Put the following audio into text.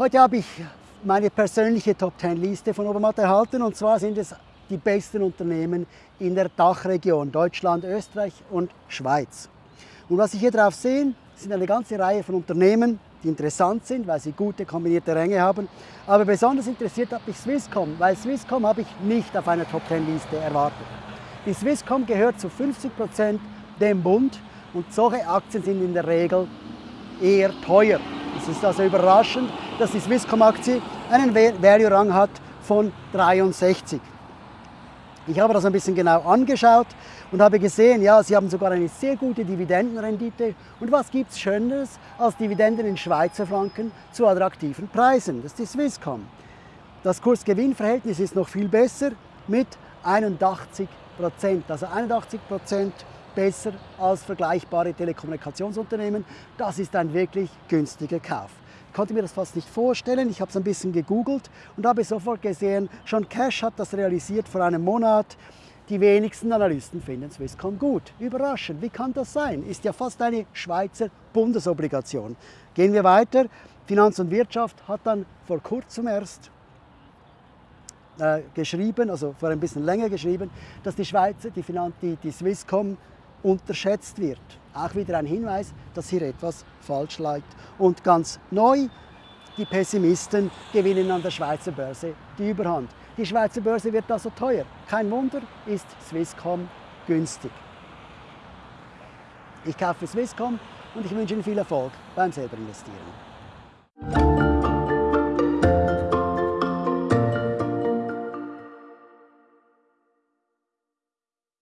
Heute habe ich meine persönliche Top 10 Liste von Obermatt erhalten und zwar sind es die besten Unternehmen in der Dachregion Deutschland, Österreich und Schweiz. Und was Sie hier drauf sehen, sind eine ganze Reihe von Unternehmen, die interessant sind, weil sie gute kombinierte Ränge haben. Aber besonders interessiert hat mich Swisscom, weil Swisscom habe ich nicht auf einer Top 10 Liste erwartet. Die Swisscom gehört zu 50 Prozent dem Bund und solche Aktien sind in der Regel eher teuer. Es ist also überraschend, dass die Swisscom-Aktie einen Value-Rang hat von 63. Ich habe das ein bisschen genau angeschaut und habe gesehen, ja, sie haben sogar eine sehr gute Dividendenrendite. Und was gibt es Schöneres als Dividenden in Schweizer Franken zu attraktiven Preisen? Das ist die Swisscom. Das Kurs-Gewinn-Verhältnis ist noch viel besser mit 81 Prozent. Also 81 Prozent besser als vergleichbare Telekommunikationsunternehmen. Das ist ein wirklich günstiger Kauf. Ich konnte mir das fast nicht vorstellen. Ich habe es ein bisschen gegoogelt und habe sofort gesehen, schon Cash hat das realisiert vor einem Monat. Die wenigsten Analysten finden Swisscom gut. Überraschend, wie kann das sein? Ist ja fast eine Schweizer Bundesobligation. Gehen wir weiter. Finanz und Wirtschaft hat dann vor kurzem erst äh, geschrieben, also vor ein bisschen länger geschrieben, dass die Schweizer, die, Finan die, die Swisscom unterschätzt wird. Auch wieder ein Hinweis, dass hier etwas falsch liegt. Und ganz neu, die Pessimisten gewinnen an der Schweizer Börse die Überhand. Die Schweizer Börse wird also teuer. Kein Wunder, ist Swisscom günstig. Ich kaufe Swisscom und ich wünsche Ihnen viel Erfolg beim selber investieren.